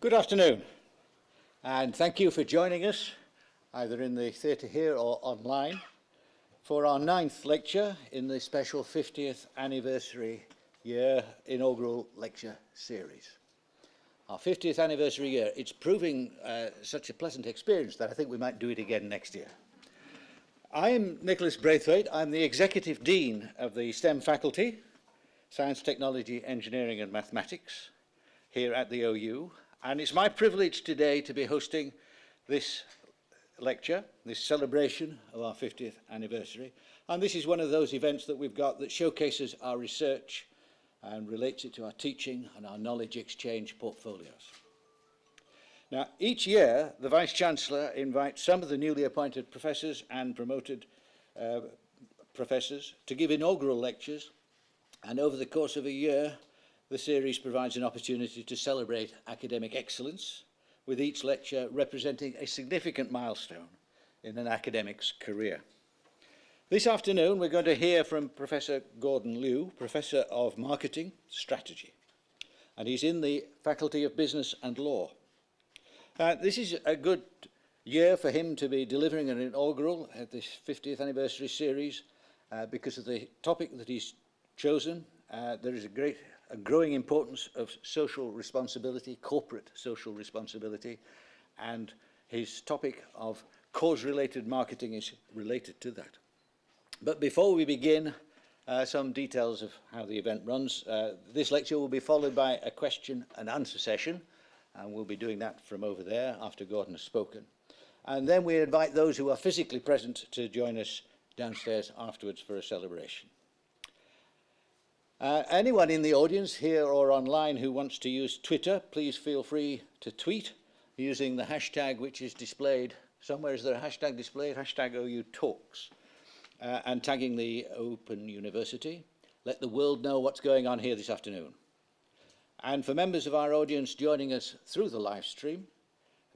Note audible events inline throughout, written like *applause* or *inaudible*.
Good afternoon, and thank you for joining us, either in the theatre here or online, for our ninth lecture in the special 50th anniversary year inaugural lecture series. Our 50th anniversary year, it's proving uh, such a pleasant experience that I think we might do it again next year. I am Nicholas Braithwaite. I'm the Executive Dean of the STEM faculty, Science, Technology, Engineering and Mathematics, here at the OU. And it's my privilege today to be hosting this lecture, this celebration of our 50th anniversary. And this is one of those events that we've got that showcases our research and relates it to our teaching and our knowledge exchange portfolios. Now, each year, the Vice-Chancellor invites some of the newly appointed professors and promoted uh, professors to give inaugural lectures. And over the course of a year, The series provides an opportunity to celebrate academic excellence, with each lecture representing a significant milestone in an academic's career. This afternoon, we're going to hear from Professor Gordon Liu, Professor of Marketing Strategy, and he's in the Faculty of Business and Law. Uh, this is a good year for him to be delivering an inaugural at this 50th anniversary series uh, because of the topic that he's chosen. Uh, there is a great a growing importance of social responsibility, corporate social responsibility, and his topic of cause-related marketing is related to that. But before we begin, uh, some details of how the event runs. Uh, this lecture will be followed by a question and answer session, and we'll be doing that from over there after Gordon has spoken. And then we invite those who are physically present to join us downstairs afterwards for a celebration. Uh, anyone in the audience here or online who wants to use Twitter, please feel free to tweet using the hashtag which is displayed. Somewhere is there a hashtag displayed? Hashtag OU Talks. Uh, and tagging the Open University. Let the world know what's going on here this afternoon. And for members of our audience joining us through the live stream,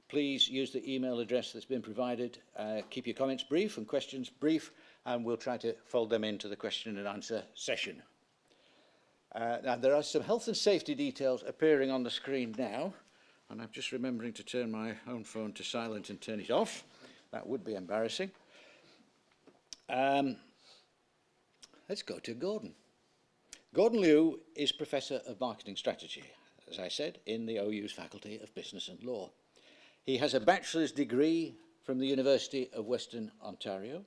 please use the email address that's been provided. Uh, keep your comments brief and questions brief, and we'll try to fold them into the question and answer session. Uh, now, there are some health and safety details appearing on the screen now, and I'm just remembering to turn my own phone to silent and turn it off. That would be embarrassing. Um, let's go to Gordon. Gordon Liu is Professor of Marketing Strategy, as I said, in the OU's Faculty of Business and Law. He has a bachelor's degree from the University of Western Ontario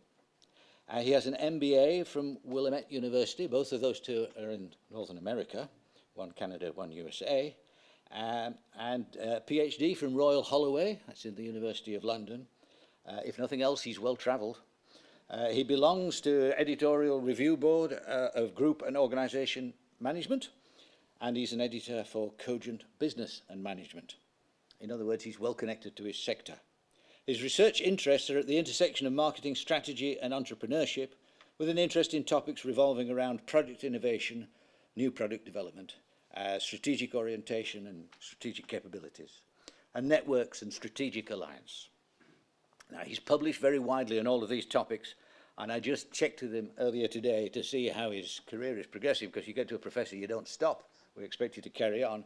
Uh, he has an MBA from Willamette University. Both of those two are in Northern America, one Canada, one USA. Um, and a PhD from Royal Holloway, that's in the University of London. Uh, if nothing else, he's well travelled. Uh, he belongs to editorial review board uh, of group and organization management, and he's an editor for Cogent Business and Management. In other words, he's well connected to his sector. His research interests are at the intersection of marketing strategy and entrepreneurship, with an interest in topics revolving around product innovation, new product development, uh, strategic orientation and strategic capabilities, and networks and strategic alliance. Now, he's published very widely on all of these topics, and I just checked with him earlier today to see how his career is progressing, because you get to a professor, you don't stop. We expect you to carry on.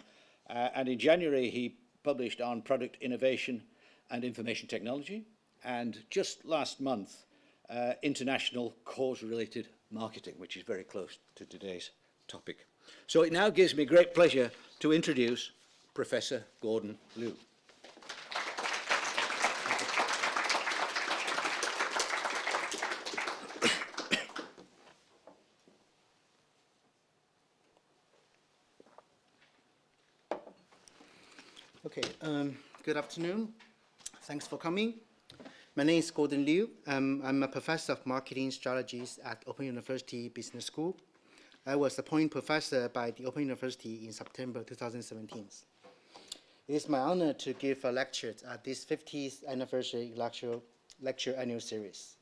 Uh, and in January, he published on product innovation and information technology, and just last month, uh, international cause-related marketing, which is very close to today's topic. So it now gives me great pleasure to introduce Professor Gordon Liu. *coughs* Okay, um, good afternoon. Thanks for coming. My name is Gordon Liu. Um, I'm a professor of marketing strategies at Open University Business School. I was appointed professor by the Open University in September 2017. It is my honor to give a lecture at this 50th anniversary lecture, lecture annual series.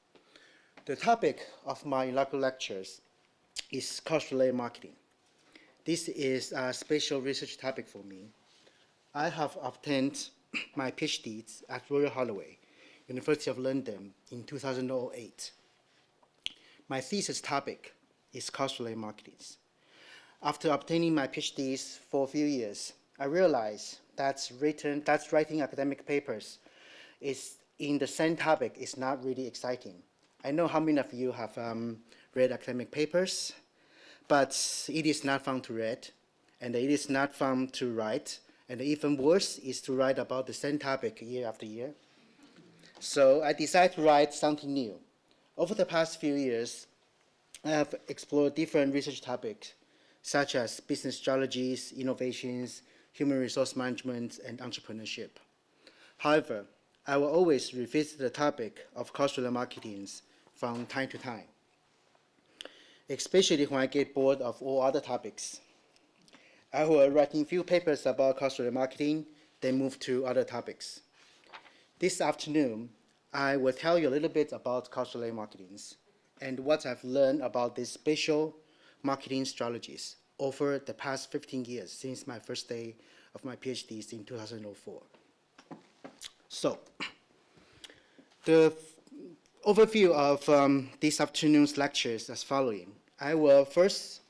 The topic of my inaugural lectures is cause-related marketing. This is a special research topic for me I have obtained my PhD at Royal Holloway, University of London in 2008. My thesis topic is cause-related marketing. After obtaining my PhDs for a few years, I realized that's written, that's writing academic papers is in the same topic is not really exciting. I know how many of you have um, read academic papers, but it is not fun to read, and it is not fun to write, and even worse is to write about the same topic year after year. So I decided to write something new. Over the past few years, I have explored different research topics, such as business strategies, innovations, human resource management, and entrepreneurship. However, I will always revisit the topic of cultural marketing from time to time, especially when I get bored of all other topics. I write a few papers about cultural marketing, then move to other topics. This afternoon, I will tell you a little bit about cultural marketing and what I've learned about these special marketing strategies over the past 15 years since my first day of my PhDs in 2004. So, *clears throat* the overview of um, this afternoon's lectures as following. I will first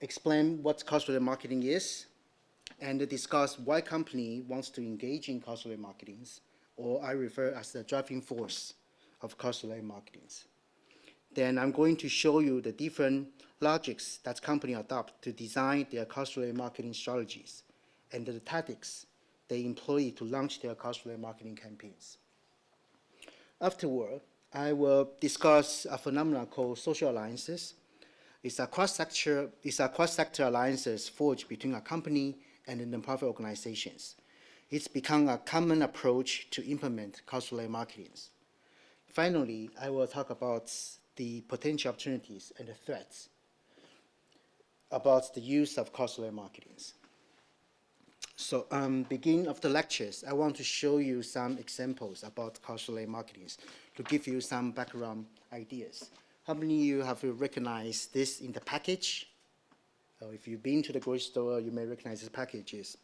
explain what cultural marketing is and discuss why company wants to engage in cultural marketing, or I refer as the driving force of cultural marketing. Then I'm going to show you the different logics that company adopt to design their cultural marketing strategies and the tactics they employ to launch their cultural marketing campaigns. Afterward, I will discuss a phenomenon called social alliances. It's a cross-sector, it's a cross-sector alliances forged between a company and nonprofit organizations. It's become a common approach to implement cultural marketing. Finally, I will talk about the potential opportunities and the threats about the use of cultural marketing. So um, beginning of the lectures, I want to show you some examples about cultural marketing to give you some background ideas. How many of you have recognized this in the package? If you've been to the grocery store, you may recognize the packages.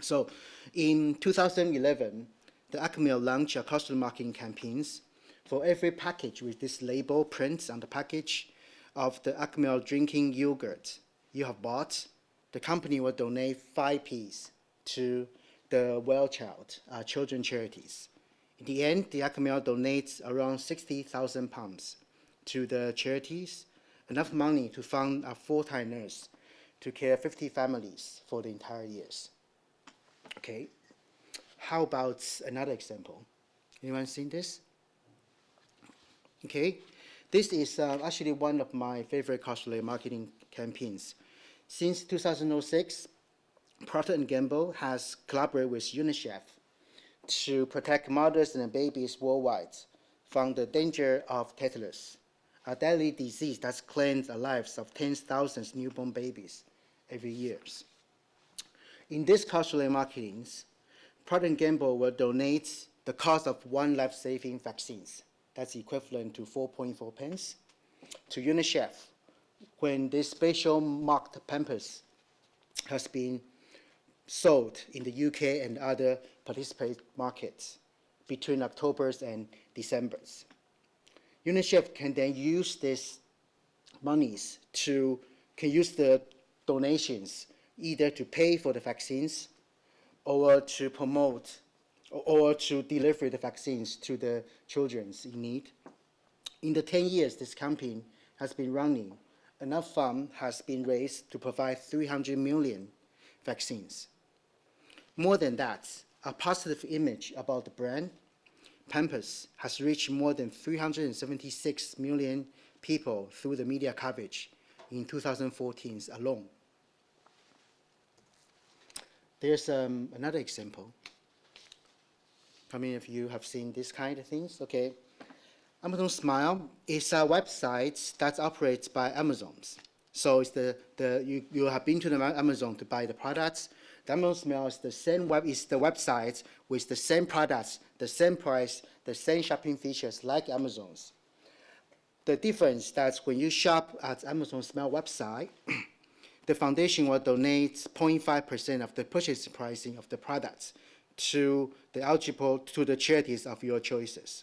So in 2011, the Actimel launched a cultural marketing campaigns for every package with this label print on the package of the Actimel drinking yogurt you have bought, the company will donate five P's to the Well Child uh, children charities. In the end, the Actimel donates around 60,000 pounds to the charities, enough money to fund a full-time nurse to care 50 families for the entire years. Okay, how about another example? Anyone seen this? Okay, this is uh, actually one of my favorite cultural marketing campaigns. Since 2006, Procter & Gamble has collaborated with UNICEF to protect mothers and babies worldwide from the danger of tetanus, a deadly disease that's claimed the lives of tens of thousands newborn babies every year. In this cultural marketing, Procter & Gamble will donate the cost of one life-saving vaccines, that's equivalent to 4.4 pence, to UNICEF when this special marked Pampers has been sold in the UK and other participant markets between October and December. UNICEF can then use these monies to, can use the donations either to pay for the vaccines or to promote or to deliver the vaccines to the children in need. In the 10 years this campaign has been running, enough fund has been raised to provide 300 million vaccines. More than that, a positive image about the brand, Pampers has reached more than 376 million people through the media coverage in 2014 alone. There's um, another example. How many of you have seen this kind of things? Okay. Amazon Smile is a website that operates by Amazons. So it's the, the you, you have been to the Amazon to buy the products. The Amazon Smile is the same web is the website with the same products, the same price, the same shopping features like Amazon's. The difference that when you shop at Amazon Smile website, *clears throat* the foundation will donate 0.5% of the purchase pricing of the products to the eligible to the charities of your choices.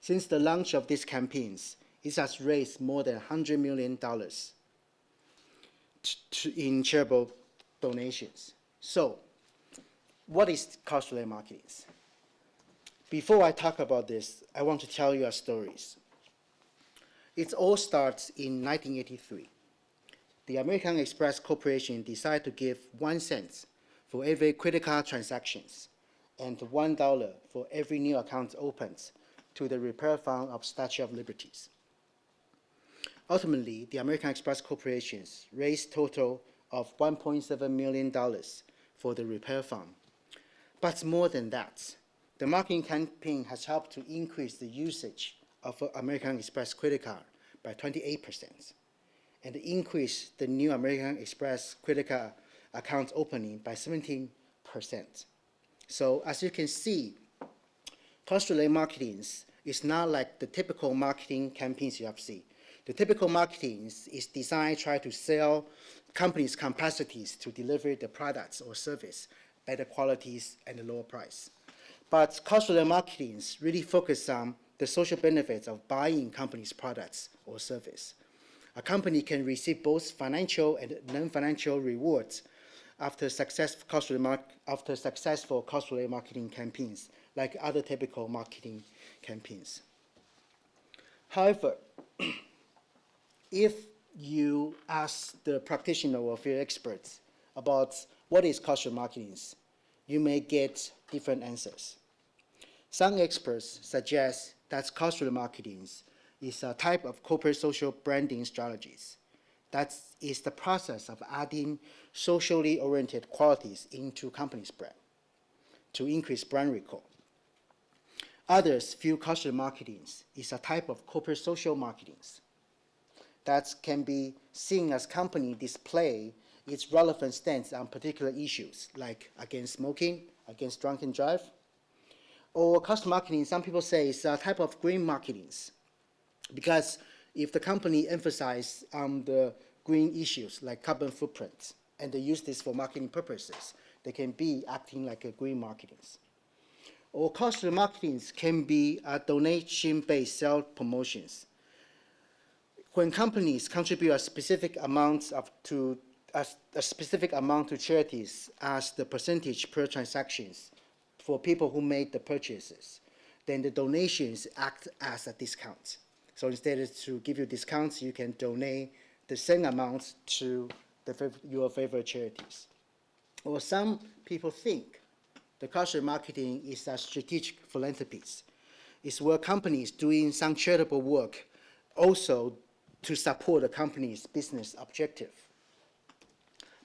Since the launch of these campaigns, it has raised more than $100 million in charitable donations. So, what is cultural marketing? Before I talk about this, I want to tell you a stories. It all starts in 1983. The American Express Corporation decided to give one cent for every credit card transactions and one dollar for every new account opened to the repair fund of Statue of Liberties. Ultimately, the American Express Corporations raised total of $1.7 million for the repair fund. But more than that, the marketing campaign has helped to increase the usage of American Express credit card by 28% and increase the new American Express credit card account opening by 17%. So as you can see, cause-related marketing is not like the typical marketing campaigns you have seen. The typical marketing is designed to try to sell companies' capacities to deliver the products or service, better qualities and a lower price. But cause-related marketing really focus on the social benefits of buying companies' products or service. A company can receive both financial and non-financial rewards after, after successful cause-related marketing campaigns, like other typical marketing campaigns. However, *clears throat* if you ask the practitioner or field experts about what is cultural marketing, you may get different answers. Some experts suggest that cultural marketing is a type of corporate social branding strategies. That is the process of adding socially oriented qualities into company's brand to increase brand recall. Others view cultural marketing is a type of corporate social marketing that can be seen as company display its relevant stance on particular issues like against smoking, against drunken drive, or cause marketing, some people say it's a type of green marketing because if the company emphasizes on um, the green issues like carbon footprint and they use this for marketing purposes, they can be acting like a green marketing. Or cause marketing can be a donation-based sales promotions when companies contribute a specific amount of to a, a, specific amount to charities as the percentage per transactions for people who made the purchases, then the donations act as a discount. So instead of to give you discounts, you can donate the same amount to the, your favorite charities. Or some people think the cultural marketing is a strategic philanthropy. It's where companies doing some charitable work also to support the company's business objective.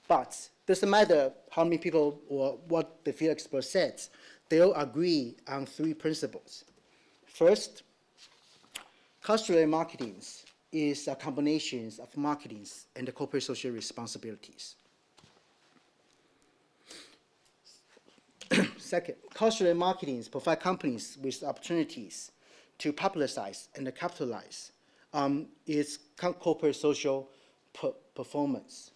But doesn't matter how many people or what the field expert said, they all agree on three principles. First, cultural marketing is a combination of marketing and corporate social responsibilities. *coughs* Second, cultural marketing provide companies with opportunities to publicize and capitalize is corporate social per performance.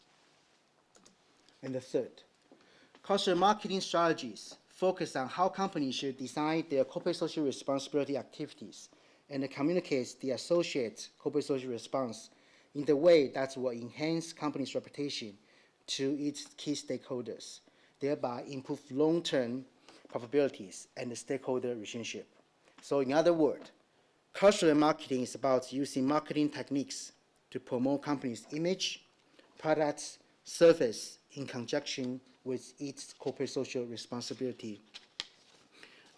And the third, cultural marketing strategies focus on how companies should design their corporate social responsibility activities and communicate the associated corporate social response in the way that will enhance company's reputation to its key stakeholders, thereby improve long-term profitabilities and the stakeholder relationship. So in other words, Cultural marketing is about using marketing techniques to promote company's image, products, service in conjunction with its corporate social responsibility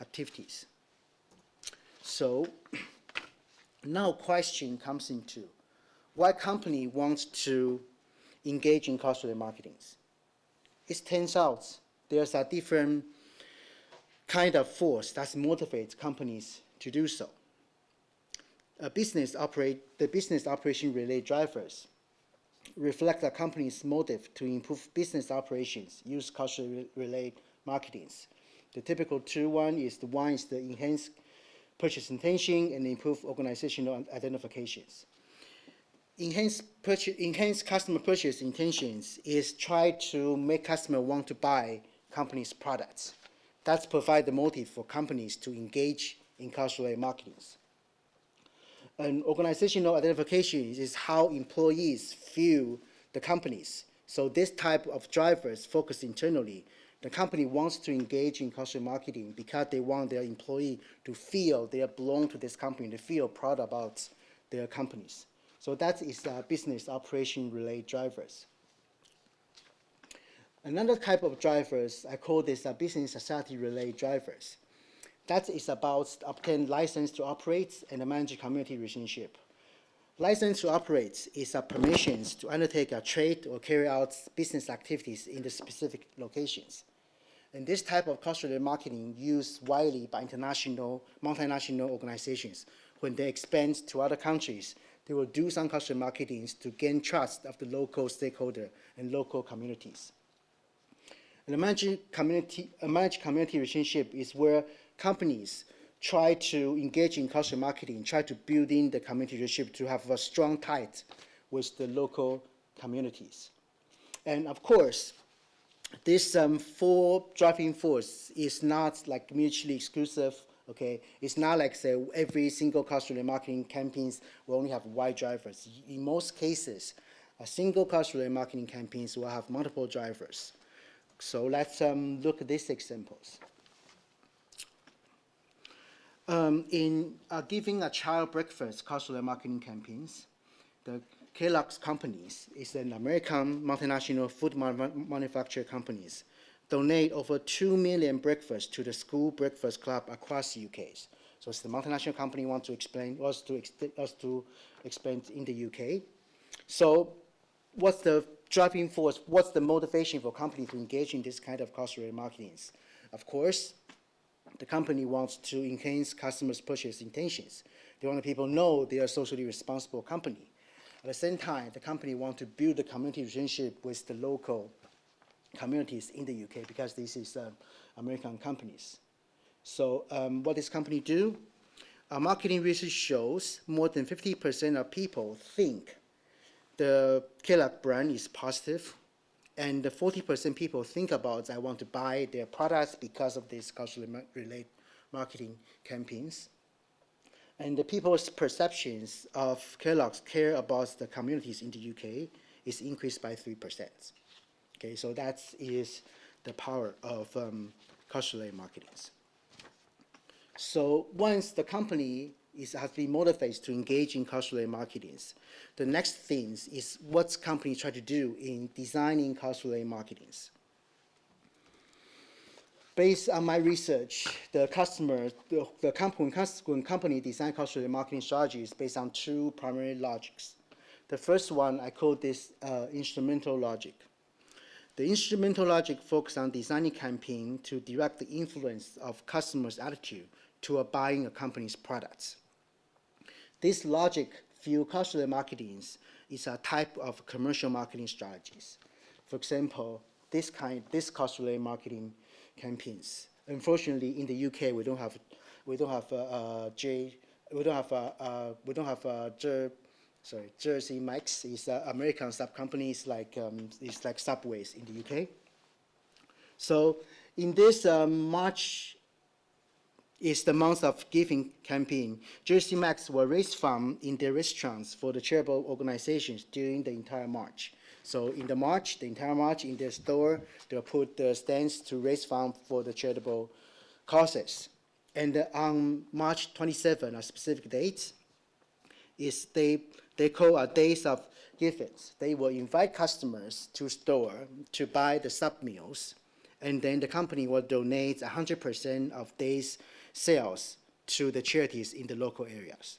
activities. So *clears throat* now question comes into why company wants to engage in cultural marketing. It turns out there's a different kind of force that motivates companies to do so a business operate, the business operation related drivers reflect the company's motive to improve business operations, use cultural related marketings. The typical two one is the one is the enhance purchase intention and improve organizational identifications. Enhance, purchase, enhance customer purchase intentions is try to make customer want to buy company's products. That's provide the motive for companies to engage in cultural marketing. And organizational identification is how employees feel the companies So this type of drivers focus internally. The company wants to engage in cultural marketing because they want their employee to feel they belong to this company, they feel proud about their companies. So that is uh, business operation related drivers. Another type of drivers, I call this uh, business society related drivers. That is about obtain license to operate and manage community relationship. License to operate is a permissions to undertake a trade or carry out business activities in the specific locations. And this type of cultural marketing used widely by international, multinational organizations. When they expand to other countries, they will do some cultural marketing to gain trust of the local stakeholder and local communities. And community, a managed community relationship is where companies try to engage in cultural marketing, try to build in the community relationship to have a strong tie with the local communities. And of course, this um, four driving force is not like mutually exclusive, okay? It's not like say every single cultural marketing campaigns will only have white drivers. In most cases, a single cultural marketing campaigns will have multiple drivers. So let's um, look at these examples. Um, in uh, giving a child breakfast cultural marketing campaigns, the Kellogg's companies is an American multinational food man manufacturer companies donate over 2 million breakfasts to the school breakfast club across the UK. So it's the multinational company wants to explain, wants to, us to explain in the UK. So what's the driving force, what's the motivation for companies to engage in this kind of cultural marketing? Of course, the company wants to enhance customers' purchase intentions. They want people know they are a socially responsible company. At the same time, the company wants to build the community relationship with the local communities in the UK because this is uh, American companies. So um, what this company do? Our marketing research shows more than 50% of people think the Kellogg brand is positive and 40% people think about I want to buy their products because of these culturally related marketing campaigns. And the people's perceptions of Kellogg's care about the communities in the UK is increased by 3%. Okay, so that is the power of um, cultural marketing. So once the company is, has been motivated to engage in cultural marketing, the next thing is what companies try to do in designing cultural marketing. Based on my research, the customer, the, the company, when company design cultural marketing strategies based on two primary logics. The first one, I call this uh, instrumental logic. The instrumental logic focuses on designing campaign to direct the influence of customers' attitude to buying a company's products. This logic view cultural marketing is a type of commercial marketing strategies. For example, this kind, this cultural marketing campaigns. Unfortunately, in the UK, we don't have, we don't have a, J, we don't have a, a we don't have a Jer, sorry, Jersey Mike's is American sub companies like um, it's like Subways in the UK. So in this um, March is the month of giving campaign. Jersey Mike's will raise funds in their restaurants for the charitable organizations during the entire March. So in the March, the entire March in their store, they'll put the stands to raise funds for the charitable causes. And on March 27, a specific date, is they, they call a days of givings. They will invite customers to store to buy the sub meals, and then the company will donate 100% of days sales to the charities in the local areas.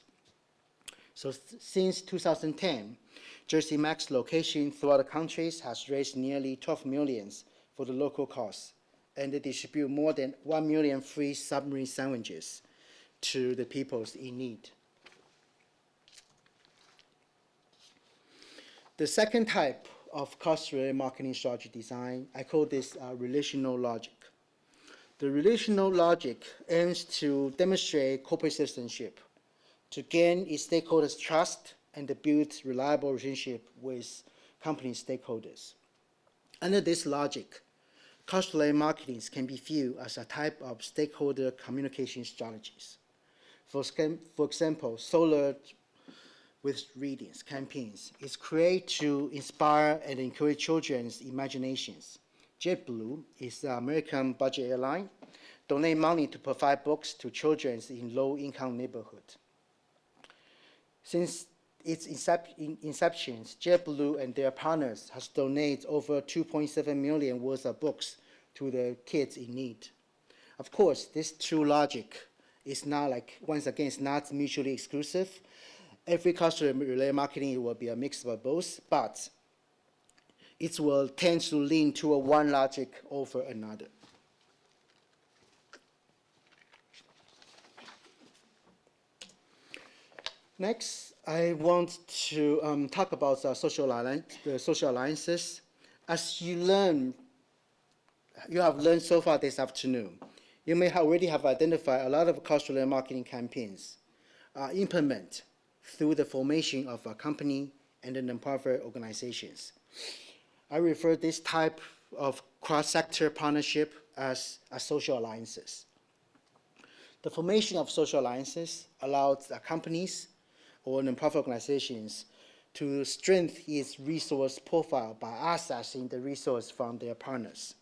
So since 2010, Jersey Mike's location throughout the countries has raised nearly 12 millions for the local cause, and they distribute more than 1 million free submarine sandwiches to the peoples in need. The second type of cause-related marketing strategy design, I call this uh, relational logic. The relational logic aims to demonstrate corporate citizenship, to gain its stakeholders' trust and to build reliable relationship with company stakeholders. Under this logic, cultural marketing can be viewed as a type of stakeholder communication strategies. For, for example, Soar with Readings campaigns. is created to inspire and encourage children's imaginations. JetBlue is the American budget airline, donate money to provide books to children in low-income neighborhoods. Since its inception, JetBlue and their partners has donated over 2.7 million worth of books to the kids in need. Of course, this true logic is not like, once again, it's not mutually exclusive. Every customer-related marketing will be a mix of both, but it will tend to lean toward one logic over another. Next, I want to um, talk about the social, alliance, the social alliances. As you learn, you have learned so far this afternoon, you may already have identified a lot of cultural marketing campaigns uh, implement through the formation of a company and the nonprofit organizations. I refer this type of cross-sector partnership as, as social alliances. The formation of social alliances allows companies or nonprofit organizations to strengthen its resource profile by accessing the resource from their partners.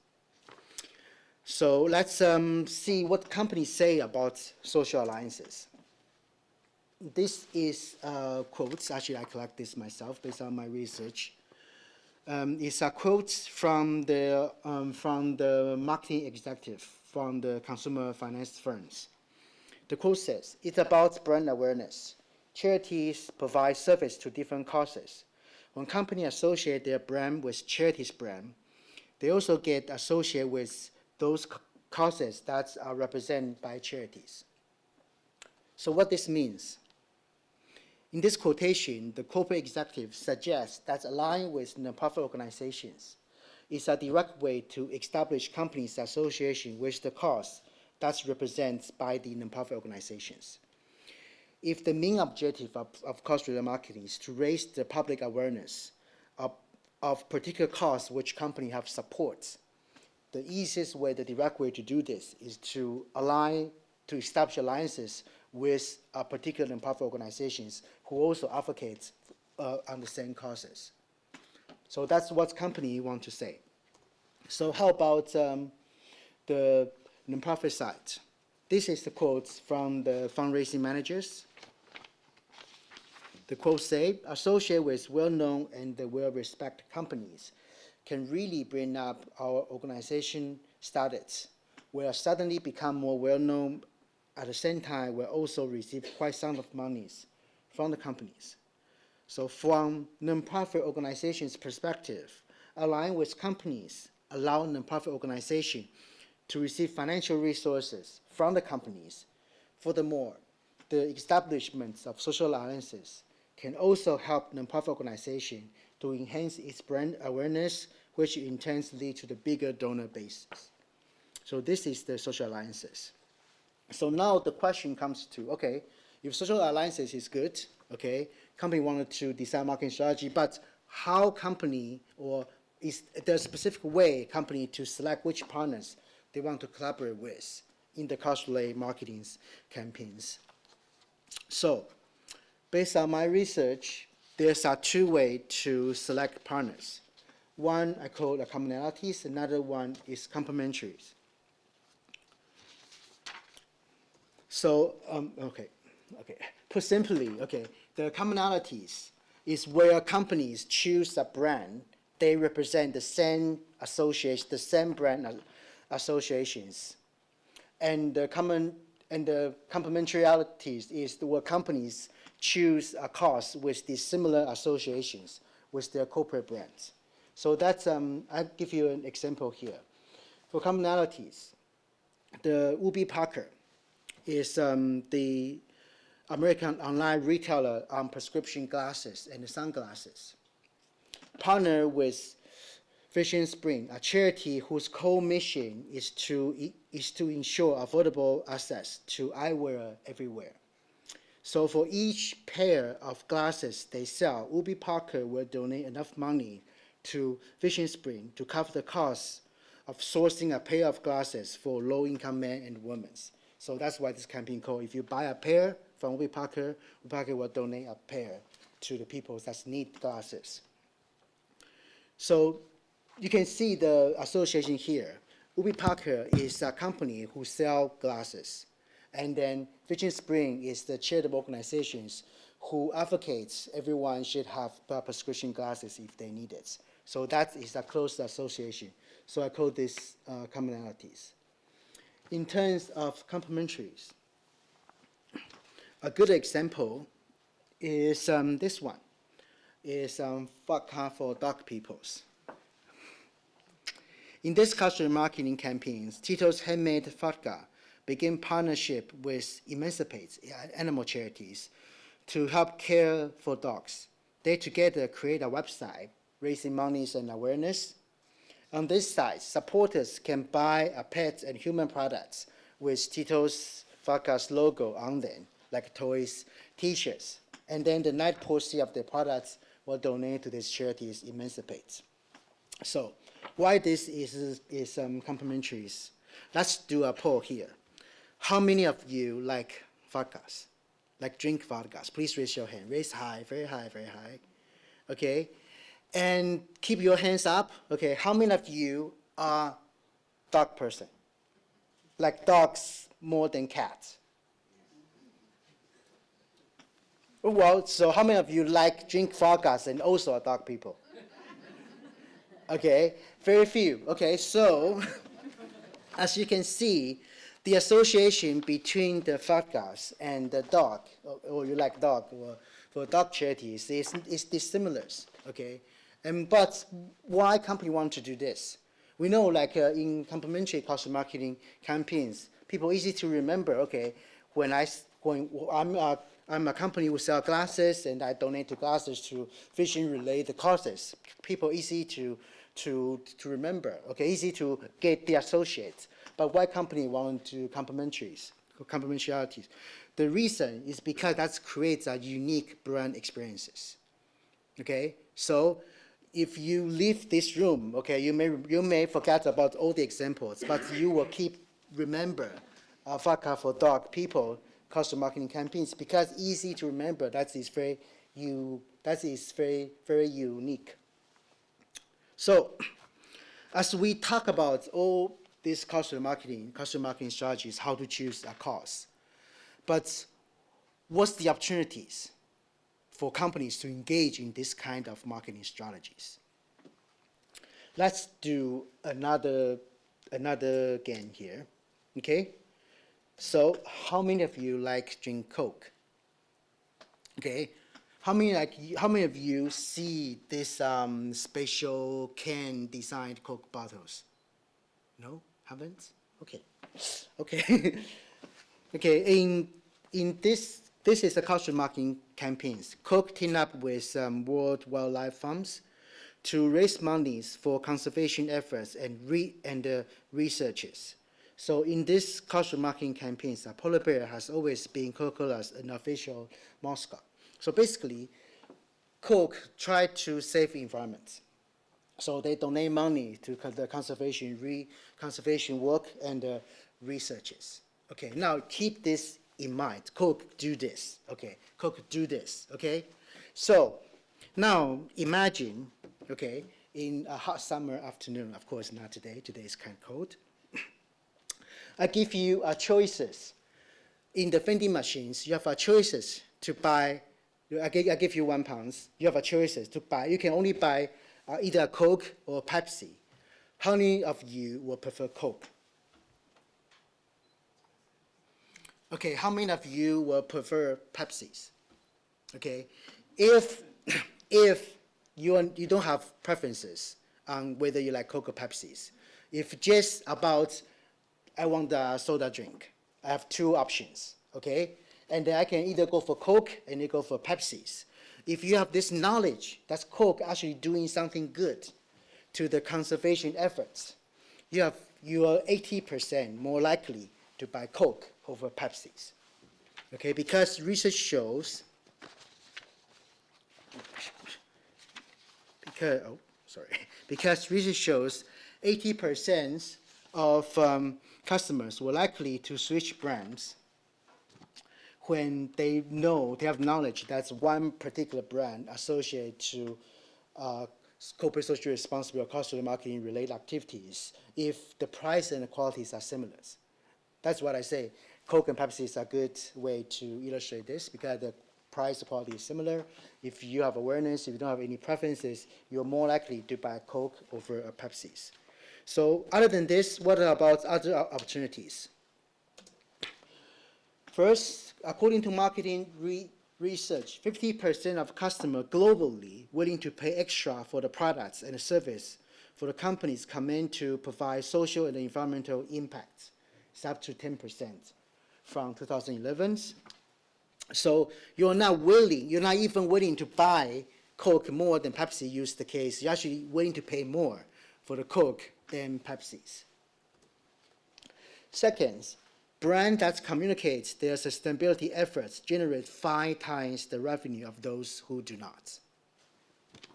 So let's um, see what companies say about social alliances. This is uh, quotes. Actually, I collect this myself based on my research. Um, it's a quote from the um, from the marketing executive from the consumer finance firms. The quote says, "It's about brand awareness. Charities provide service to different causes. When companies associate their brand with charities brand, they also get associated with those causes that are represented by charities. So what this means? In this quotation, the corporate executive suggests that aligning with nonprofit organizations is a direct way to establish companies' association with the cause that's represented by the nonprofit organizations. If the main objective of, of cause-related marketing is to raise the public awareness of, of particular cause which company have supports, the easiest way, the direct way to do this is to align, to establish alliances with uh, particular nonprofit organizations who also advocates uh, on the same causes. So that's what company want to say. So how about um, the nonprofit side? This is the quotes from the fundraising managers. The quotes say, associate with well-known and well-respected companies can really bring up our organization status. We'll suddenly become more well-known. At the same time, we'll also receive quite some of monies from the companies. So from nonprofit organizations' perspective, align with companies allow nonprofit organization to receive financial resources from the companies. Furthermore, the establishment of social alliances can also help nonprofit organization to enhance its brand awareness, which in turn lead to the bigger donor bases. So this is the social alliances. So now the question comes to, okay, if social alliances is good, okay, company wanted to design marketing strategy, but how company or is there a specific way company to select which partners they want to collaborate with in the cause-related marketing campaigns? So based on my research, there's a two way to select partners. One I call the commonalities, another one is complementaries. So, um, okay, okay. Put simply, okay, the commonalities is where companies choose a brand, they represent the same associations, the same brand associations. And the common and the complementarities is where companies choose a cause with the similar associations with their corporate brands. So that's, um, I'll give you an example here. For commonalities, the Warby Parker is um, the American online retailer on prescription glasses and sunglasses. Partner with Vision Spring, a charity whose core mission is to, is to ensure affordable access to eyewear everywhere. So for each pair of glasses they sell, Warby Parker will donate enough money to Vision Spring to cover the cost of sourcing a pair of glasses for low-income men and women. So that's why this campaign called, if you buy a pair from Warby Parker, Warby Parker will donate a pair to the people that need glasses. So you can see the association here. Warby Parker is a company who sell glasses. And then Vision Spring is the charitable organizations who advocates everyone should have prescription glasses if they need it. So that is a close association. So I call this uh, commonalities. In terms of complementaries, a good example is um, this one, is um, vodka for dog peoples. In this cultural marketing campaigns, Tito's handmade vodka began partnership with Emancipet animal charities to help care for dogs. They together create a website raising monies and awareness. On this site, supporters can buy a pet and human products with Tito's Vodka's logo on them, like toys, t-shirts. And then the net proceeds of the products will donate to these charities Emancipet. So why this is, is um, complementaries? Let's do a poll here. How many of you like vodkas? Like drink vodkas? Please raise your hand. Raise high, very high, very high. Okay? And keep your hands up. Okay, how many of you are dog person? Like dogs more than cats? Well, so how many of you like drink vodkas and also are dog people? Okay, very few. Okay, so *laughs* as you can see, the association between the vodkas and the dog, or, or you like dog, or for dog charities is, is dissimilar. Okay, and but why company want to do this? We know like uh, in complementary cause marketing campaigns, people easy to remember. Okay, when I when I'm a, I'm a company who sell glasses and I donate to glasses to vision related causes. People easy to to, to remember, okay, easy to get the associates. But why company want to complementaries, complementarities? The reason is because that creates a unique brand experiences, okay? So if you leave this room, okay, you may, you may forget about all the examples, but you will keep remember Vodka for Dog people customer marketing campaigns because easy to remember. That is very you. That is very very unique. So as we talk about all these customer marketing, customer marketing strategies, how to choose a cause, but what's the opportunities for companies to engage in this kind of marketing strategies? Let's do another, another game here, okay? So how many of you like drink Coke? Okay, how many like how many of you see this um, special can designed Coke bottles? No, haven't. Okay, okay, *laughs* okay. In in this this is a cultural marketing campaigns. Coke teamed up with um, World Wildlife Funds to raise monies for conservation efforts and re and uh, researches. So in this cultural marketing campaigns, uh, polar bear has always been Coca-Cola's an official mascot. So basically, Coke tried to save the environment. So they donate money to the conservation, re conservation work and uh, researches. Okay, now keep this in mind. Coke do this. Okay, Coke do this. Okay, so now imagine. Okay, in a hot summer afternoon. Of course, not today. Today is kind of cold. I give you a choices. In the vending machines, you have a choices to buy I give, I give you one pound. You have a choices to buy. You can only buy uh, either a Coke or a Pepsi. How many of you will prefer Coke? Okay, how many of you will prefer Pepsis? Okay, if *coughs* if you are, you don't have preferences on whether you like Coke or Pepsis, if just about I want a soda drink, I have two options. Okay, and then I can either go for Coke and then go for Pepsis. If you have this knowledge that Coke actually doing something good to the conservation efforts, you, have, you are 80% more likely to buy Coke over Pepsis. Okay, because research shows, because, oh, sorry, *laughs* because research shows 80% of um, customers were likely to switch brands when they know, they have knowledge that's one particular brand associated to uh, corporate social responsibility or cause marketing related activities if the price and the qualities are similar. That's what I say. Coke and Pepsi is a good way to illustrate this because the price quality is similar. If you have awareness, if you don't have any preferences, you're more likely to buy Coke over a Pepsi's. So other than this, what about other opportunities? First, according to marketing re research, 50% of customers globally willing to pay extra for the products and the service for the companies come to provide social and environmental impacts. It's up to 10% from 2011. So you're not willing, you're not even willing to buy Coke more than Pepsi used the case. You're actually willing to pay more for the Coke than Pepsi's. Second, brand that communicates their sustainability efforts generate five times the revenue of those who do not.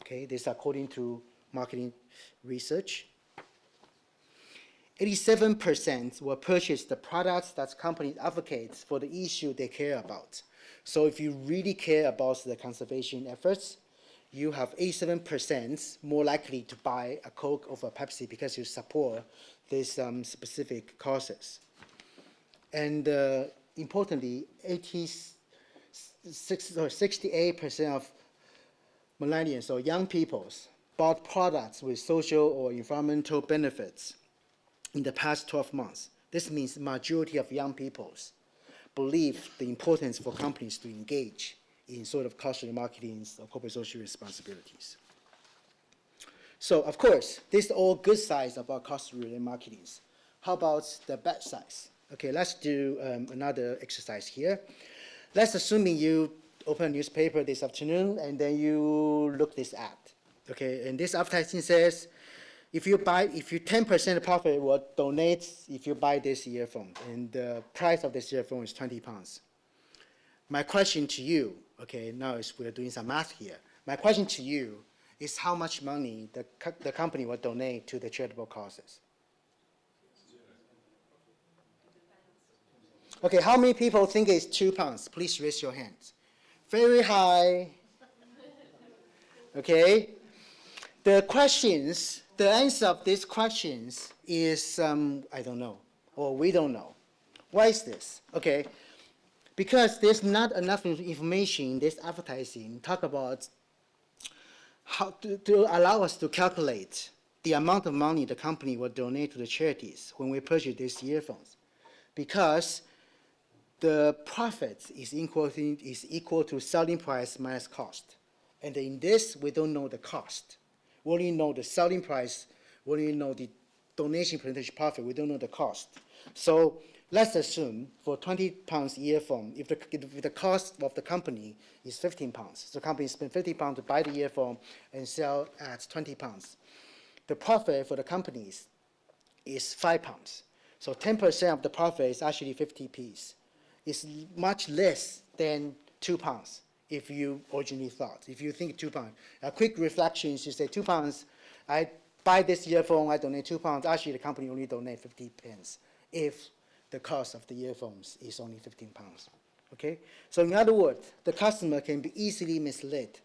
Okay, this according to marketing research. 87% will purchase the products that companies advocate for the issue they care about. So if you really care about the conservation efforts, you have 87% more likely to buy a Coke over a Pepsi because you support these um, specific causes. And uh, importantly, 86 or 68% of millennials or young peoples bought products with social or environmental benefits in the past 12 months. This means majority of young peoples believe the importance for companies to engage in sort of cultural marketing or corporate social responsibilities. So, of course, this is all good sides about cause-related marketing. How about the bad sides? Okay, let's do um, another exercise here. Let's assuming you open a newspaper this afternoon and then you look this ad. Okay, and this advertising says, if you buy, if you 10% profit will donate if you buy this earphone, and the price of this earphone is 20 pounds. My question to you, okay, now we're doing some math here. My question to you is how much money the, co the company will donate to the charitable causes? Okay, how many people think it's two pounds? Please raise your hands. Very high. Okay. The questions, the answer of these questions is, um, I don't know, or we don't know. Why is this? Okay. Because there's not enough information in this advertising talk about how to, to allow us to calculate the amount of money the company will donate to the charities when we purchase these earphones. Because the profit is equal, to, is equal to selling price minus cost. And in this, we don't know the cost. We only know the selling price, we only know the donation percentage profit, we don't know the cost. So let's assume for 20 pounds earphone, if the, if the cost of the company is 15 pounds, so the company spent 50 pounds to buy the year earphone and sell at 20 pounds. The profit for the companies is 5 pounds. So 10% of the profit is actually 50 p's It's much less than two pounds if you originally thought. If you think two pounds. A quick reflection is you say two pounds, I buy this year earphone, I donate two pounds. Actually, the company only donate 50 pence if the cost of the earphones is only 15 pounds. Okay? So in other words, the customer can be easily misled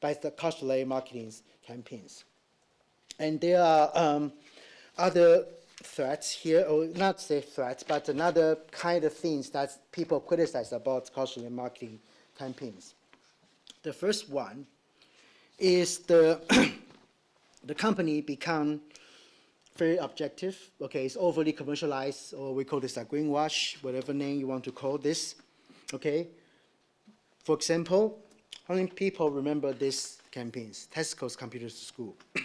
by the cause-related marketing campaigns. And there are um, other threats here, or not say threats, but another kind of things that people criticize about cultural marketing campaigns. The first one is the, *clears throat* the company become very objective, okay, it's overly commercialized, or we call this a greenwash, whatever name you want to call this, okay. For example, how many people remember these campaigns, Tesco's Computer School? *clears throat*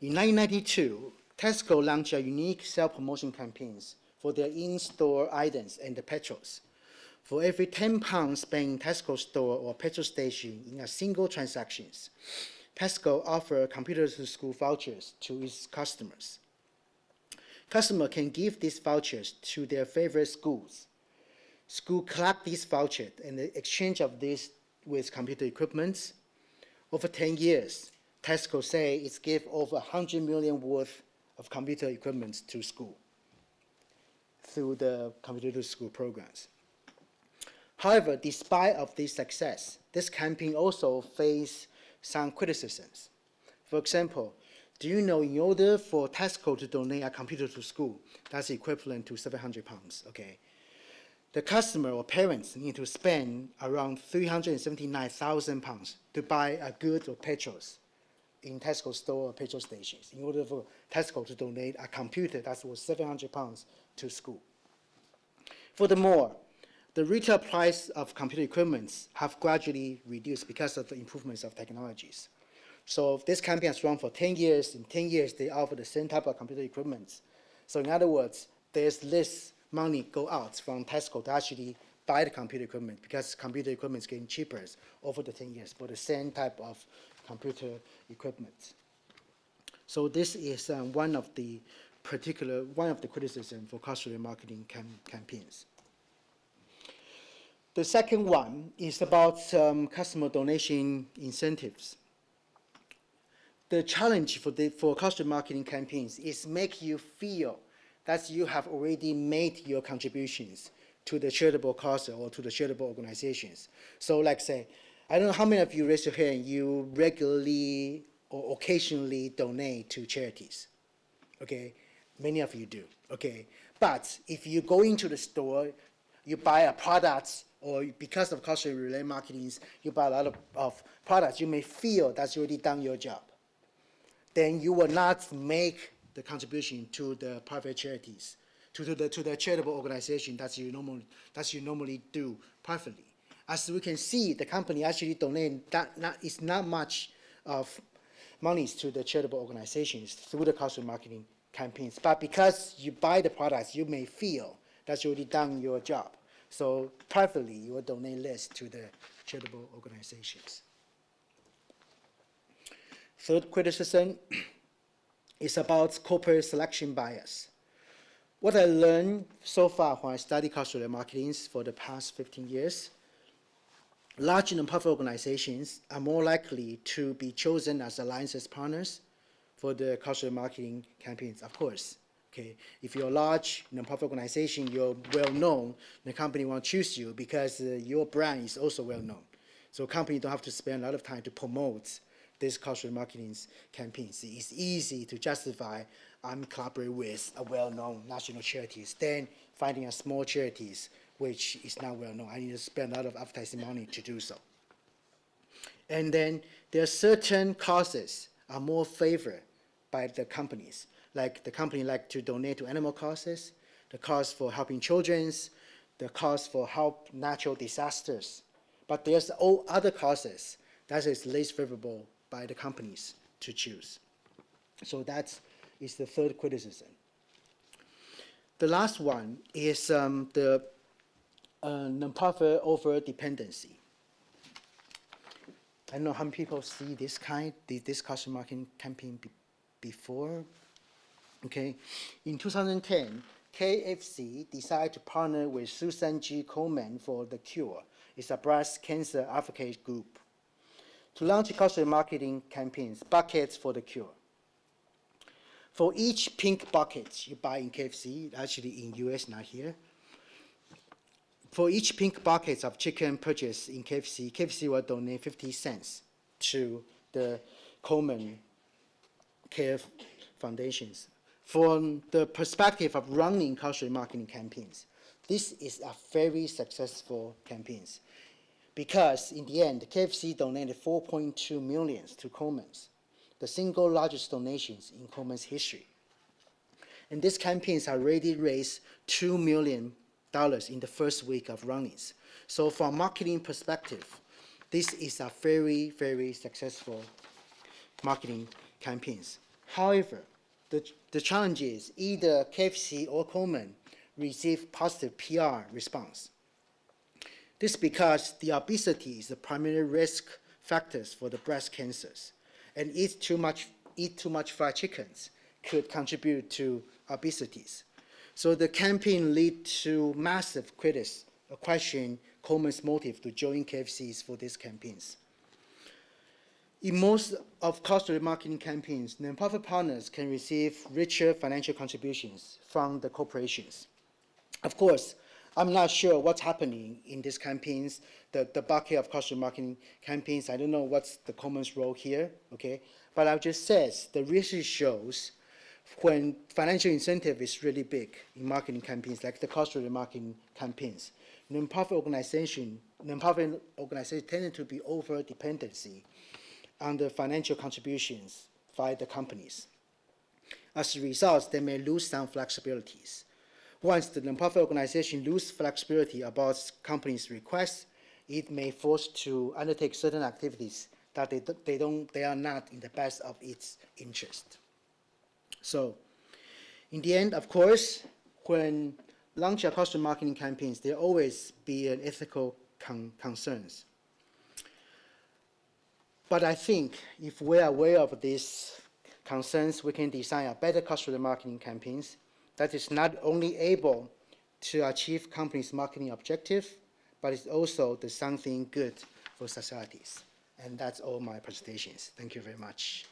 In 1992, Tesco launched a unique self-promotion campaigns for their in-store items and the petrols. For every 10 pounds spent in Tesco store or petrol station in a single transactions, Tesco offer computer to school vouchers to its customers. Customer can give these vouchers to their favorite schools. School collect these vouchers and the exchange of these with computer equipment. Over 10 years, Tesco say it's give over 100 million worth of computer equipment to school through the computer to school programs. However, despite of this success, this campaign also faced some criticisms. For example, do you know in order for Tesco to donate a computer to school, that's equivalent to 700 pounds, okay? The customer or parents need to spend around 379,000 pounds to buy a good or petrols in Tesco store or petrol stations in order for Tesco to donate a computer that's worth 700 pounds to school. Furthermore, the retail price of computer equipment have gradually reduced because of the improvements of technologies. So this campaign has run for 10 years. In 10 years, they offer the same type of computer equipment. So in other words, there's less money go out from Tesco to actually buy the computer equipment because computer equipment is getting cheaper over the 10 years for the same type of computer equipment. So this is um, one of the particular, one of the criticism for cause marketing cam campaigns. The second one is about um, customer donation incentives. The challenge for, the, for customer marketing campaigns is make you feel that you have already made your contributions to the charitable cause or to the charitable organizations. So like say, I don't know how many of you raise your hand, you regularly or occasionally donate to charities, okay? Many of you do, okay? But if you go into the store, you buy a product or because of cultural related marketing, you buy a lot of, of products, you may feel that's already done your job. Then you will not make the contribution to the private charities, to, to, the, to the charitable organization that you, normally, that you normally do privately. As we can see, the company actually donate that not, it's not much of monies to the charitable organizations through the cultural marketing campaigns. But because you buy the products, you may feel that's already done your job. So privately, you will donate less to the charitable organizations. Third criticism *clears throat* is about corporate selection bias. What I learned so far when I studied cultural marketing for the past 15 years, large nonprofit organizations are more likely to be chosen as alliances partners for the cultural marketing campaigns, of course. Okay, if you're a large nonprofit organization, you're well known, the company won't choose you because uh, your brand is also well known. So company don't have to spend a lot of time to promote these cultural marketing campaigns. It's easy to justify I'm collaborating with a well-known national charities than finding a small charities which is not well known. I need to spend a lot of advertising money to do so. And then there are certain causes are more favored by the companies like the company like to donate to animal causes, the cause for helping children, the cause for help natural disasters. But there's all other causes that is less favorable by the companies to choose. So that is the third criticism. The last one is um, the uh, nonprofit over dependency. I don't know how many people see this kind, this customer marketing campaign be before, Okay, in 2010, KFC decided to partner with Susan G. Komen for The Cure. It's a breast cancer advocate group to launch a cultural marketing campaigns, buckets for the cure. For each pink bucket you buy in KFC, actually in US, not here, for each pink bucket of chicken purchased in KFC, KFC will donate 50 cents to the Komen Care Foundations from the perspective of running cultural marketing campaigns, this is a very successful campaigns because in the end, KFC donated 4.2 million to Komen's, the single largest donations in Komen's history. And these campaigns already raised $2 million in the first week of runnings. So from marketing perspective, this is a very, very successful marketing campaigns. However, the, the challenge is either KFC or Komen receive positive PR response. This is because the obesity is the primary risk factors for the breast cancers, and eat too much, eat too much fried chickens could contribute to obesities. So the campaign lead to massive critics question Komen's motive to join KFCs for these campaigns. In most of cause marketing campaigns, nonprofit partners can receive richer financial contributions from the corporations. Of course, I'm not sure what's happening in these campaigns, the, the bucket of customer marketing campaigns. I don't know what's the Komen's role here, okay? But I'll just says the research shows when financial incentive is really big in marketing campaigns, like the cause-related marketing campaigns, nonprofit organization, nonprofit organizations tend to be over dependency on the financial contributions by the companies. As a result, they may lose some flexibilities. Once the nonprofit organization lose flexibility about companies' requests, it may force to undertake certain activities that they, they don't, they are not in the best of its interest. So, in the end, of course, when launch a customer marketing campaigns, there always be an ethical con- concerns. But I think if we're aware of these concerns, we can design a better customer marketing campaigns that is not only able to achieve companies' marketing objective, but it's also the something good for societies. And that's all my presentations. Thank you very much.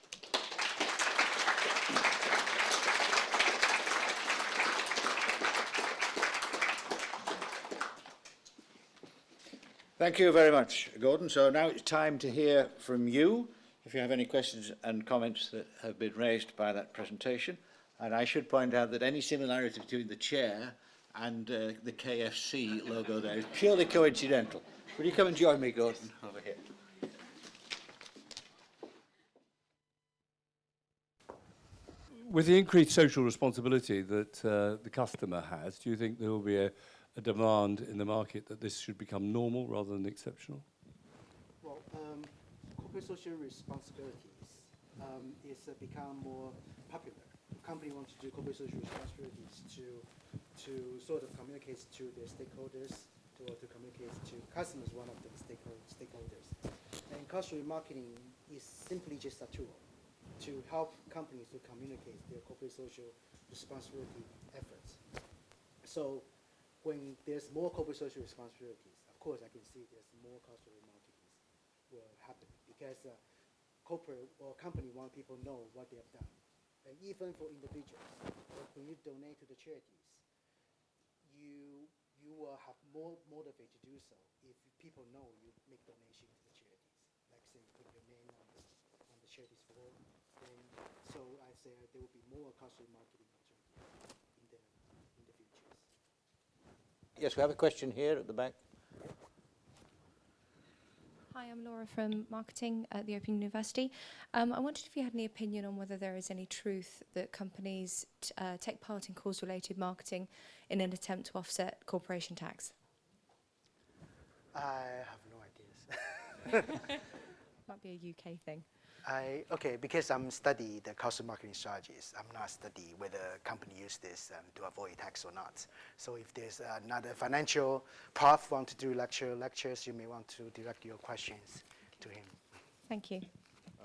Thank you very much, Gordon. So now it's time to hear from you if you have any questions and comments that have been raised by that presentation. And I should point out that any similarity between the chair and uh, the KFC logo there is purely coincidental. Will you come and join me, Gordon, over here? With the increased social responsibility that uh, the customer has, do you think there will be a a demand in the market that this should become normal rather than exceptional? Well, um, corporate social responsibilities um, is uh, become more popular. Company wants to do corporate social responsibilities to to sort of communicate to their stakeholders, to, to communicate to customers, one of the stakeholder, stakeholders. And customer marketing is simply just a tool to help companies to communicate their corporate social responsibility efforts. So when there's more corporate social responsibilities, of course, I can see there's more customer marketing will happen because uh, corporate or company want people know what they have done. And even for individuals, when you donate to the charities, you you will have more motivate to do so if people know you make donation to the charities. Like say you put your name on the on the charities form, then so I say there will be more customer marketing opportunities in the in the futures. Yes, we have a question here at the back. Hi, I'm Laura from marketing at the Open University. Um, I wondered if you had any opinion on whether there is any truth that companies t- uh, take part in cause-related marketing in an attempt to offset corporation tax. I have no ideas. *laughs* Might be a UK thing. I, okay, because I'm study the cost of marketing strategies, I'm not study whether company use this um, to avoid tax or not. So if there's another financial prof want to do lecture lectures, you may want to direct your questions to him. Thank you.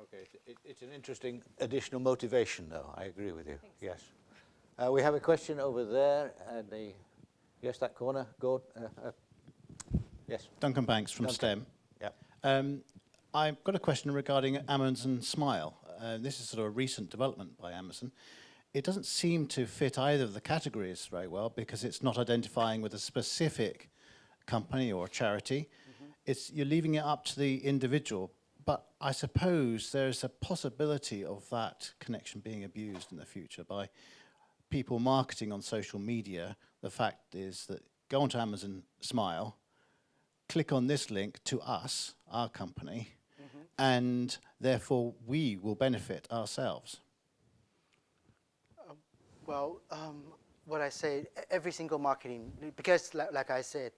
Okay, it- it, it's an interesting additional motivation, though. I agree with you. Yes. Uh, we have a question over there, and the yes, that corner. Go. Uh, uh, yes. Duncan Banks from Duncan. STEM. Yeah. Um, I've got a question regarding Amazon Smile. Uh, this is sort of a recent development by Amazon. It doesn't seem to fit either of the categories very well because it's not identifying with a specific company or charity. It's you're leaving it up to the individual. But I suppose there's a possibility of that connection being abused in the future by people marketing on social media. The fact is that go onto Amazon Smile, click on this link to us, our company, and therefore we will benefit ourselves. Well, um, what I say, every single marketing, because li- like I said,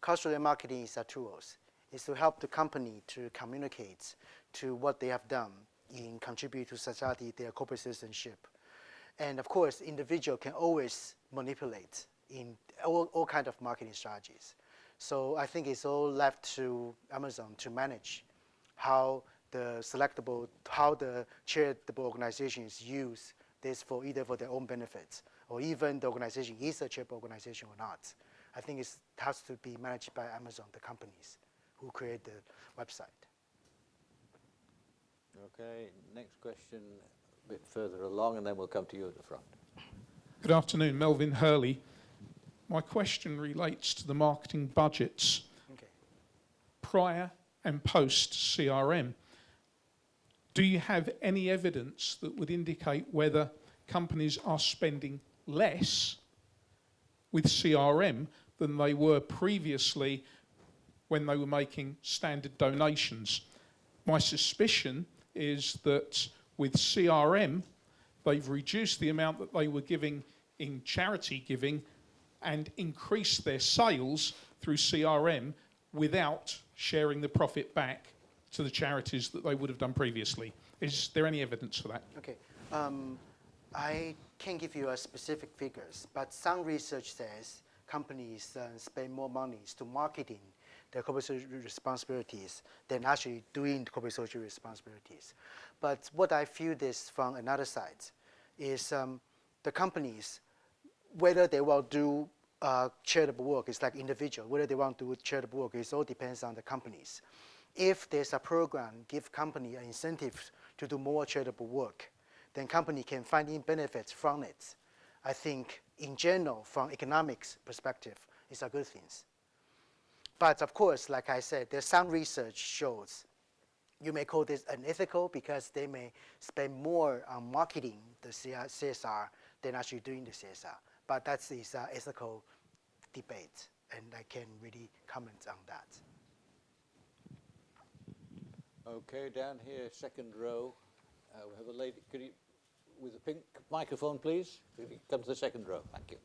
cultural marketing is a tools. Is to help the company to communicate to what they have done in contribute to society, their corporate citizenship. And of course, individual can always manipulate in all, all kind of marketing strategies. So I think it's all left to Amazon to manage how the selectable, how the charitable organizations use this for either for their own benefits or even the organization is a charitable organization or not. I think it has to be managed by Amazon, the companies who create the website. Okay. Next question, a bit further along, and then we'll come to you at the front. Good afternoon, Melvin Hurley. My question relates to the marketing budgets Okay. prior and post CRM. Do you have any evidence that would indicate whether companies are spending less with CRM than they were previously when they were making standard donations? My suspicion is that with CRM, they've reduced the amount that they were giving in charity giving and increased their sales through CRM without sharing the profit back to the charities that they would have done previously. Is there any evidence for that? Okay. Um, I can't give you a specific figures, but some research says companies uh, spend more money to marketing their corporate social responsibilities than actually doing corporate social responsibilities. But what I feel this from another side is um, the companies, whether they will do uh, charitable work, it's like individual, whether they want to do charitable work, it all depends on the companies. If there's a program, give company an incentive to do more charitable work, then company can find in benefits from it. I think in general, from economics perspective, it's a good thing. But of course, like I said, there's some research shows you may call this unethical because they may spend more on marketing the CSR than actually doing the CSR. But that's is uh, ethical debate, and I can't really comment on that. Okay, down here, second row, uh, we have a lady, could you, with a pink microphone, please? Could you come to the second row? Thank you.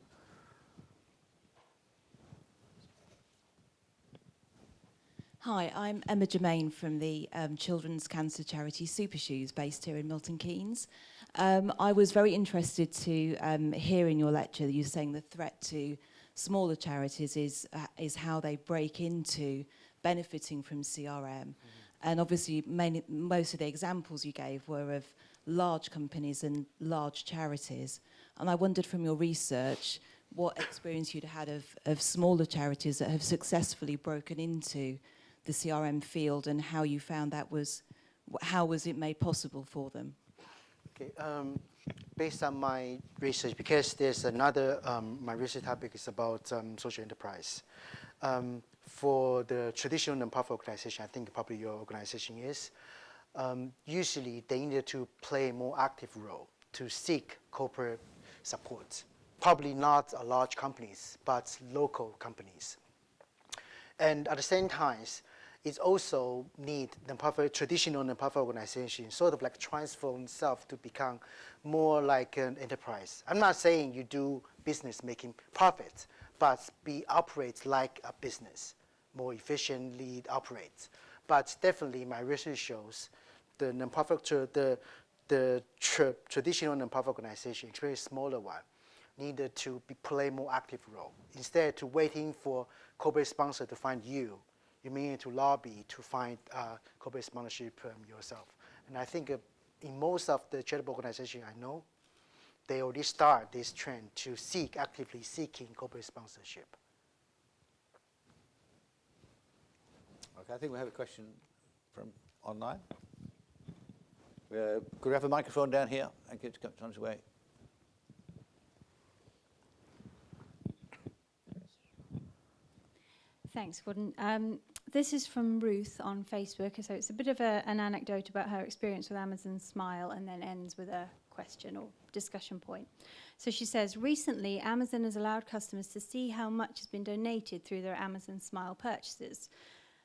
Hi, I'm Emma Germain from the um, children's cancer charity Super Shoes based here in Milton Keynes. Um, I was very interested to um, hear in your lecture that you were saying the threat to smaller charities is, uh, is how they break into benefiting from CRM. Mm -hmm. And obviously many, most of the examples you gave were of large companies and large charities. And I wondered from your research what experience you'd had of, of smaller charities that have successfully broken into the CRM field and how you found that was, how was it made possible for them? Okay, um, based on my research, because there's another, um, my research topic is about um, social enterprise. Um, for the traditional nonprofit organization, I think probably your organization is, um, usually they need to play a more active role to seek corporate support. Probably not a large companies, but local companies. And at the same time, it also need the nonprofit, traditional nonprofit organization sort of like transform itself to become more like an enterprise. I'm not saying you do business making profit, but be operate like a business, more efficiently operate. But definitely my research shows the nonprofit, the, the tra traditional nonprofit organization, especially smaller one, needed to be, play more active role. Instead to waiting for corporate sponsor to find you, you may need to lobby to find uh, corporate sponsorship um, yourself. And I think uh, in most of the charitable organizations I know, they already start this trend to seek, actively seeking corporate sponsorship. Okay, I think we have a question from online. Uh, could we have a microphone down here? Thank you, to come on his way. Thanks, Gordon. Um, this is from Ruth on Facebook. So it's a bit of a, an anecdote about her experience with Amazon Smile and then ends with a question or discussion point. So she says, recently Amazon has allowed customers to see how much has been donated through their Amazon Smile purchases.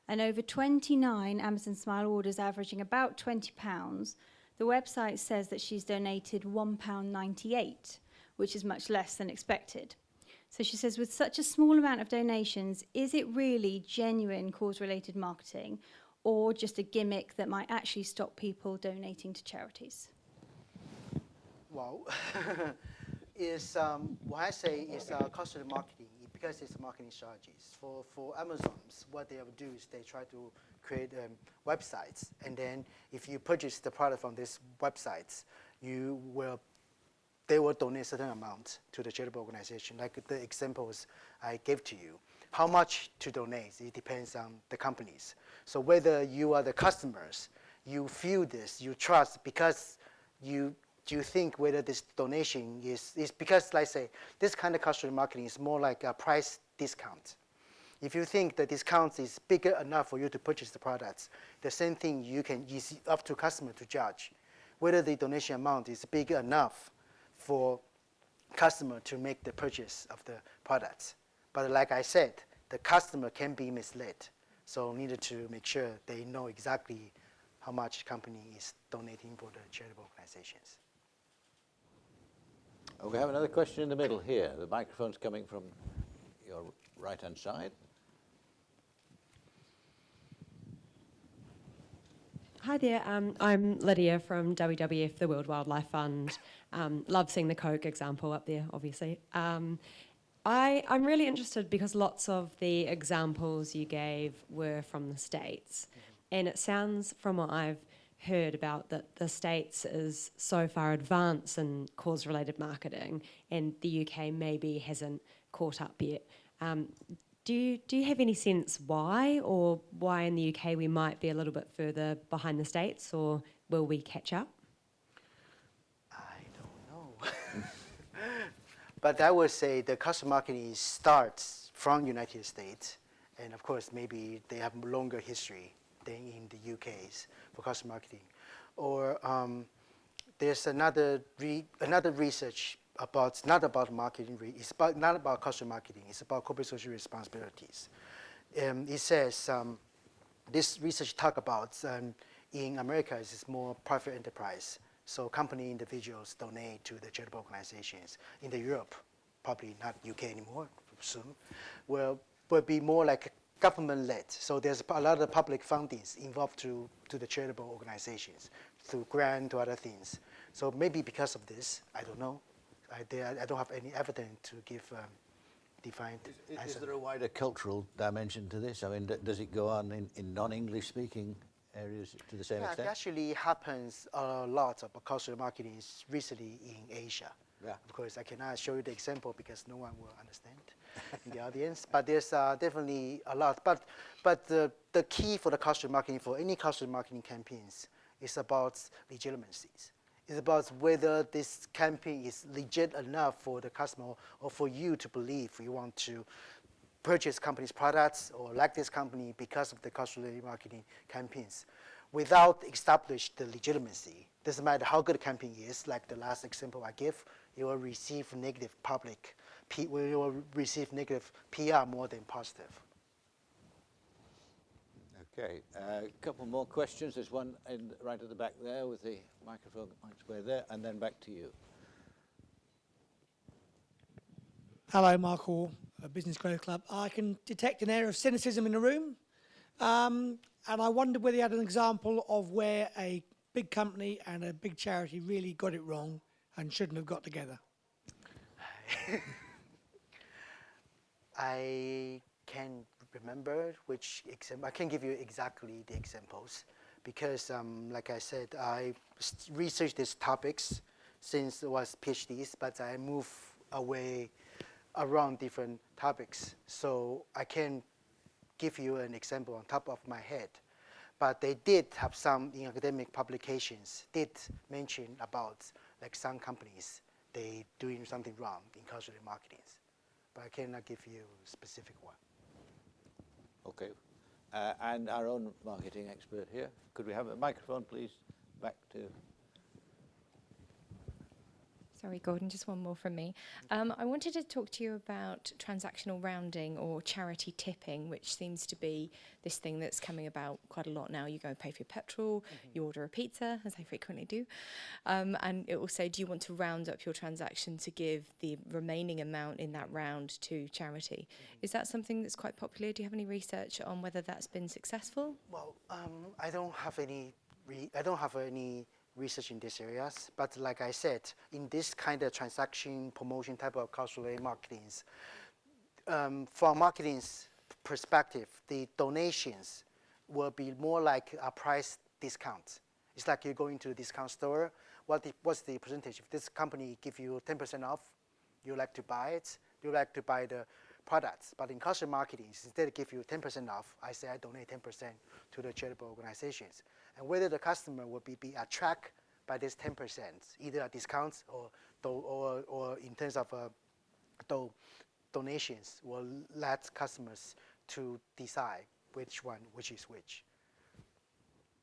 And over 29 Amazon Smile orders averaging about £20, the website says that she's donated £1.98, which is much less than expected. So she says, with such a small amount of donations, is it really genuine cause-related marketing or just a gimmick that might actually stop people donating to charities? Well, *laughs* is um, what I say is uh, customer marketing because it's marketing strategies. For, for Amazons, what they do is they try to create um, websites. And then if you purchase the product from these websites, you will they will donate a certain amount to the charitable organization, like the examples I gave to you. How much to donate, it depends on the companies. So whether you are the customers, you feel this, you trust because you do you think whether this donation is, is because, I say, this kind of customer marketing is more like a price discount. If you think the discount is bigger enough for you to purchase the products, the same thing you can, it's up to customer to judge whether the donation amount is big enough for customer to make the purchase of the products. But like I said, the customer can be misled. So needed to make sure they know exactly how much company is donating for the charitable organizations. Oh, we have another question in the middle here. The microphone's coming from your right-hand side. Hi there, um, I'm Lydia from WWF, the World Wildlife Fund. Um, love seeing the Coke example up there, obviously. Um, I, I'm really interested because lots of the examples you gave were from the States. And it sounds from what I've heard about that the States is so far advanced in cause-related marketing and the UK maybe hasn't caught up yet. Um, do you, do you have any sense why or why in the UK we might be a little bit further behind the States or will we catch up? I don't know. *laughs* but I would say the customer marketing starts from United States, and of course maybe they have a longer history than in the UK's for customer marketing. Or um, there's another re another research about not about marketing. It's about not about customer marketing. It's about corporate social responsibilities. Um, it says um, this research talk about um, in America is more private enterprise. So company individuals donate to the charitable organizations. In the Europe, probably not UK anymore soon, will will be more like government-led. So there's a lot of public fundings involved to, to the charitable organizations through grant or other things. So maybe because of this, I don't know. I, I don't have any evidence to give um, defined Is, is answer. there a wider cultural dimension to this? I mean, d- does it go on in, in non-English speaking areas to the same Yeah, it extent? actually happens a lot of cultural marketing is recently in Asia. Yeah. Of course, I cannot show you the example because no one will understand in the *laughs* audience. But there's uh, definitely a lot. But but the the key for the cultural marketing for any cultural marketing campaigns is about legitimacies. It's about whether this campaign is legit enough for the customer or for you to believe you want to purchase company's products or like this company because of the cultural marketing campaigns without establish the legitimacy. Doesn't matter how good a campaign is, like the last example I give, you will receive negative public, P, you will receive negative PR more than positive. Okay, a couple more questions. There's one in, right at the back there with the microphone on its way there, and then back to you. Hello, Mark Hall, uh, Business Growth Club. I can detect an air of cynicism in the room, um, and I wondered whether you had an example of where a big company and a big charity really got it wrong and shouldn't have got together. *laughs* I can remember which example. I can give you exactly the examples because, um, like I said, I researched these topics since it was PhDs, but I move away around different topics. So I can give you an example on top of my head. But they did have some in academic publications did mention about like some companies they doing something wrong in cultural marketing. But I cannot give you a specific one. Okay. Uh, and our own marketing expert here. Could we have a microphone, please? Back to Sorry, Gordon, just one more from me. Um, I wanted to talk to you about transactional rounding or charity tipping, which seems to be this thing that's coming about quite a lot now. You go and pay for your petrol, you order a pizza, as I frequently do, um, and it will say, do you want to round up your transaction to give the remaining amount in that round to charity? Is that something that's quite popular? Do you have any research on whether that's been successful? Well, um, I don't have any. Re- I don't have any research in these areas. But like I said, in this kind of transaction promotion type of cultural marketings, um, from marketing's perspective, the donations will be more like a price discount. It's like you're going to a discount store. What the, what's the percentage? If this company give you 10% off, you like to buy it. You like to buy the products. But in cultural marketing, instead of give you 10% off, I say I donate 10% to the charitable organizations. And whether the customer will be, be attracted by this 10%, either a discount or, or, or in terms of uh, do, donations will let customers to decide which one, which is which.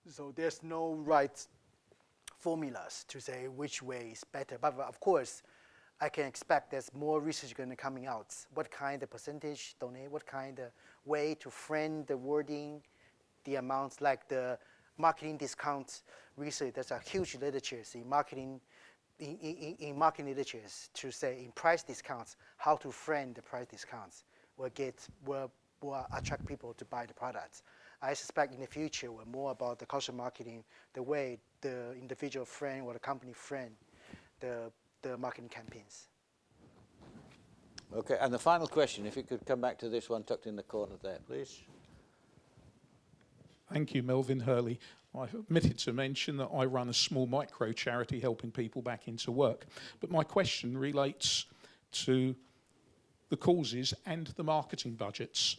So there's no right formulas to say which way is better. But of course, I can expect there's more research going to coming out. What kind of percentage donate, what kind of way to frame the wording, the amounts, like the marketing discounts research. There's a huge literature in marketing, in, in, in marketing literatures to say in price discounts, how to frame the price discounts will get, will, will attract people to buy the products. I suspect in the future, we're more about the cultural marketing, the way the individual frame or the company frame the, the marketing campaigns. Okay, and the final question, if you could come back to this one tucked in the corner there, please. Thank you, Melvin Hurley. I've omitted to mention that I run a small micro charity helping people back into work. But my question relates to the causes and the marketing budgets.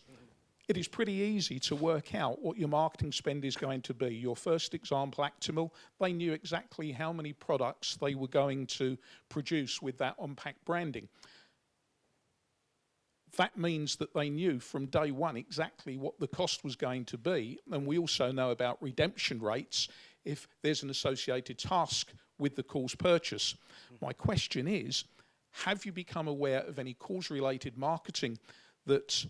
It is pretty easy to work out what your marketing spend is going to be. Your first example, Actimel, they knew exactly how many products they were going to produce with that on-pack branding that means that they knew from day one exactly what the cost was going to be. And we also know about redemption rates if there's an associated task with the cause purchase. My question is, have you become aware of any cause-related marketing that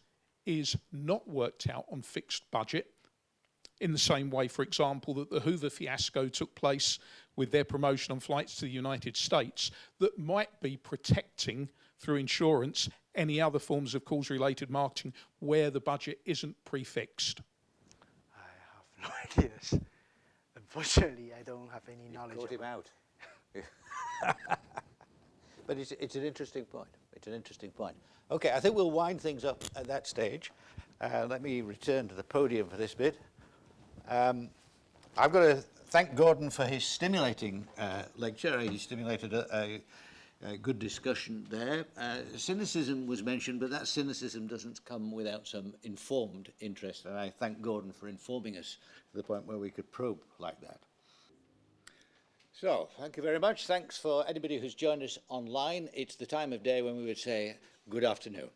is not worked out on fixed budget in the same way, for example, that the Hoover fiasco took place with their promotion on flights to the United States that might be protecting through insurance any other forms of cause related marketing where the budget isn't prefixed? I have no *laughs* ideas. Unfortunately, I don't have any You knowledge. caught him out. *laughs* but it's, it's an interesting point. It's an interesting point. Okay, I think we'll wind things up at that stage. Uh, let me return to the podium for this bit. Um, I've got to thank Gordon for his stimulating uh, lecture. He stimulated a, a, good discussion there. Uh, cynicism was mentioned, but that cynicism doesn't come without some informed interest, and I thank Gordon for informing us to the point where we could probe like that. So, thank you very much. Thanks for anybody who's joined us online. It's the time of day when we would say good afternoon.